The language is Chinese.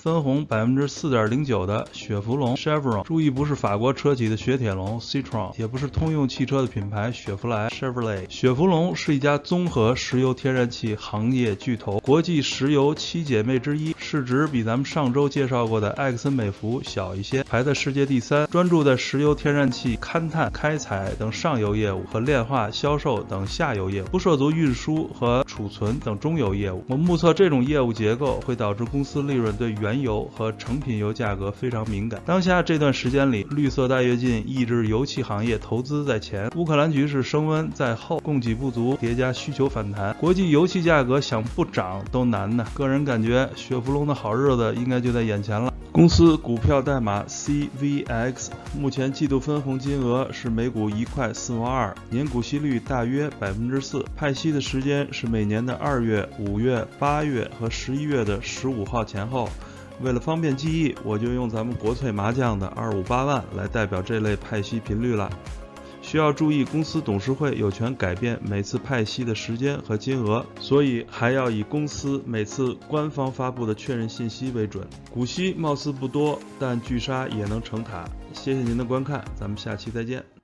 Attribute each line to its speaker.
Speaker 1: 分红百分之四点零九的雪佛龙 Chevron，注意不是法国车企的雪铁龙 Citroen，也不是通用汽车的品牌雪佛兰 Chevrolet。雪佛龙是一家综合石油天然气行业巨头，国际石油七姐妹之一，市值比咱们上周介绍过的埃克森美孚小一些，排在世界第三，专注在石油天然气勘探、开采等上游业务和炼化、销售等下游业务，不涉足运输和储存等中游业务。我目测这种业务结构会导致公司利润对原原油和成品油价格非常敏感。当下这段时间里，绿色大跃进抑制油气行业投资在前，乌克兰局势升温在后，供给不足叠加需求反弹，国际油气价格想不涨都难呢。个人感觉，雪佛龙的好日子应该就在眼前了。公司股票代码 CVX，目前季度分红金额是每股一块四毛二，年股息率大约百分之四，派息的时间是每年的二月、五月、八月和十一月的十五号前后。为了方便记忆，我就用咱们国粹麻将的二五八万来代表这类派息频率了。需要注意，公司董事会有权改变每次派息的时间和金额，所以还要以公司每次官方发布的确认信息为准。股息貌似不多，但巨鲨也能成塔。谢谢您的观看，咱们下期再见。